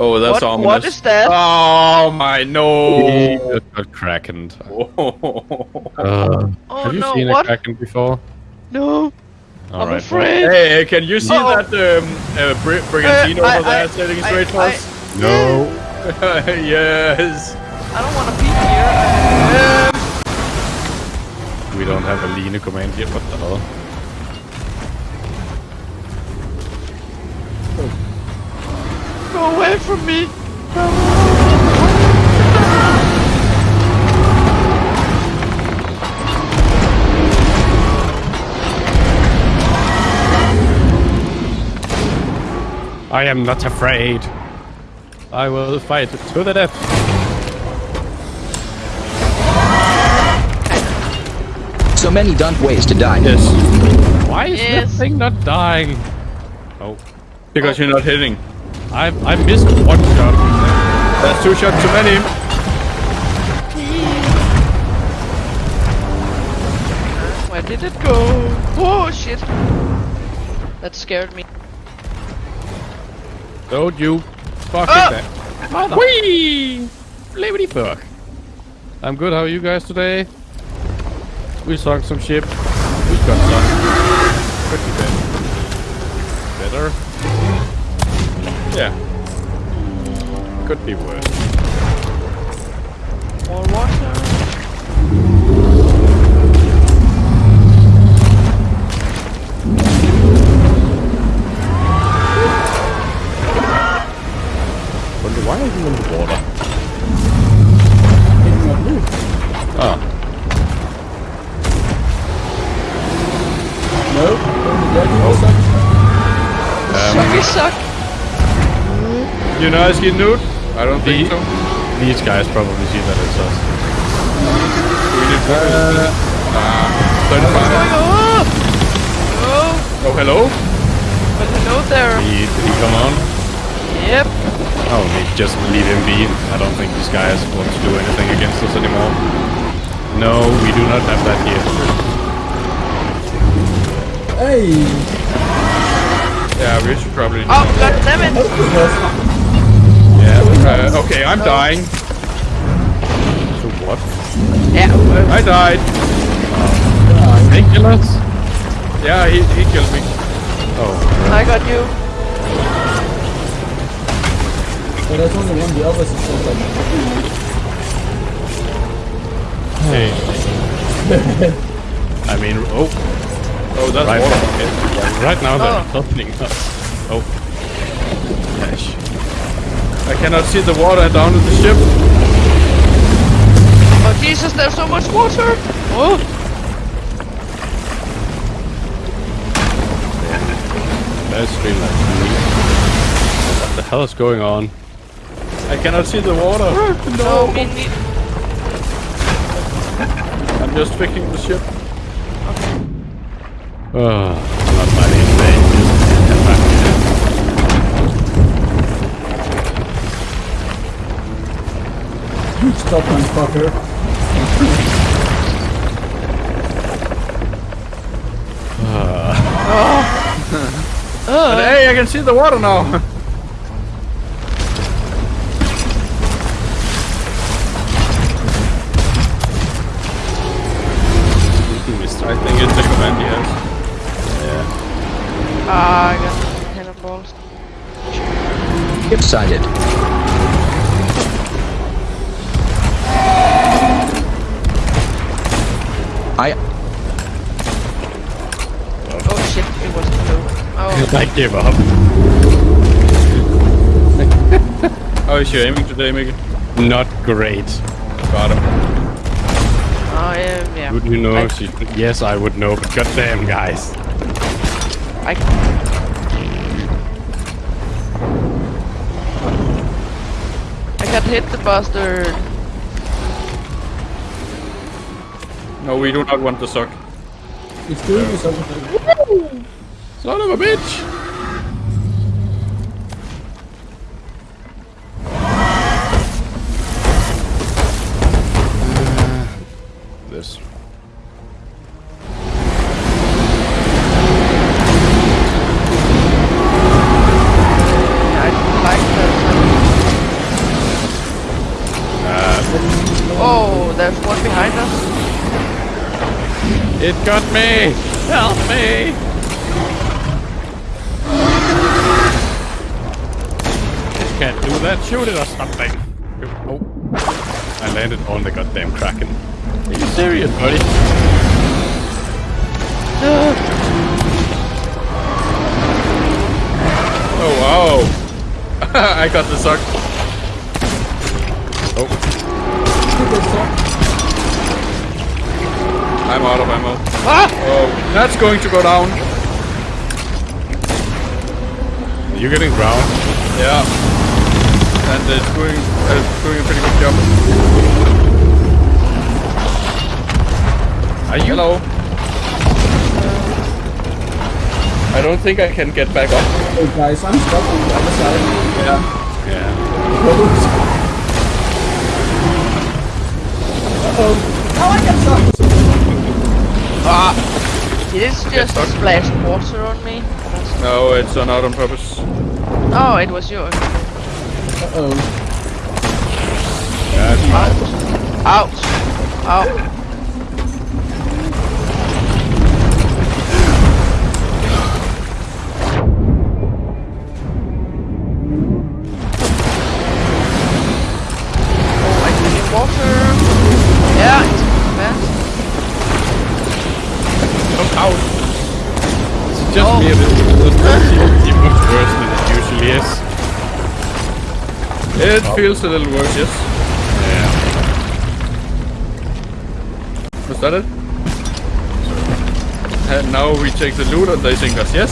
Oh, that's What, ominous. what is that? Oh my no! He just got krakened. Uh, oh have you no, seen what? a kraken before? No, All I'm right, afraid. hey, can you see Uh-oh. that um, uh, Bri- Brigantine Uh, I- over there I- sailing I- straight for us? No. yes. I don't want to be here. Um, We don't have a Line command here. What the hell? go away from me. I am not afraid. I will fight to the death. So many dumb ways to die. Yes. Why is Yes. that thing not dying? Oh, Because you're not hitting. I I missed one shot. That's two shots too many. Where did it go? Oh shit. That scared me. Don't you fucking Ah! that. Mother. Whee! Liberty fuck. I'm good. How are you guys today? We sunk some ship. We got sunk. Could be better. Better? Yeah. Could be worse. You know Ski Nude? I don't think so. These guys probably see that as us. We need to. Uh, 35. Oh, oh, Oh, hello? but hello there. Did he, did he come on? Yep. Oh, they just leave him be. I don't think these guys want to do anything against us anymore. No, we do not have that here. Hey! Yeah, we should probably. Oh, god damn it. Yeah. Uh, okay, I'm dying. So what? Yeah, uh, I died. They kill us? Yeah, he, he killed me. Oh. I got you. But there's only one, the others is just like... Hey. I mean, oh, Oh, that's right, water. okay. right now they're Oh. opening up. Oh. Gosh. I cannot see the water down at the ship. Oh Jesus, there's so much water. Oh, That's like What the hell is going on? I cannot see the water. no. I'm just fixing the ship. Oh, not You stop me, fucker. But hey, I can see the water now. I think it's the command he has. Ah, I got cannonballs. Ship I Oh shit, it was blue. Oh, I give up. How oh, is your aiming today, Mickey? Not great. Got him. Oh, I am, yeah. Would you know? I, She- yes, I would know, but goddamn, guys. I, I got hit the bastard. No, we do not want the suck. It's doing something. Son of a bitch! It got me! Help me! It can't do that. Shoot it or something. Oh. I landed on the goddamn Kraken. Are you serious, buddy? Oh wow! I got the suck. Oh. I'm out of ammo. Oh, that's going to go down. You're getting ground? Yeah. And it's doing, uh, doing a pretty good job. Are you? Hello. I don't think I can get back up. Hey guys, I'm stuck on the other side. Yeah. Yeah. Uh-oh. Oh, I got stuck. Ah! Did it just stuck. splash water on me? No, it's uh, not on purpose. Oh, it was yours. Uh-oh. Yeah, Ouch! Ouch! Oh, just Oh. me. Even worse than it usually is. It feels a little worse, yes. Yeah. Was that it? And now we take the loot and they think us, yes?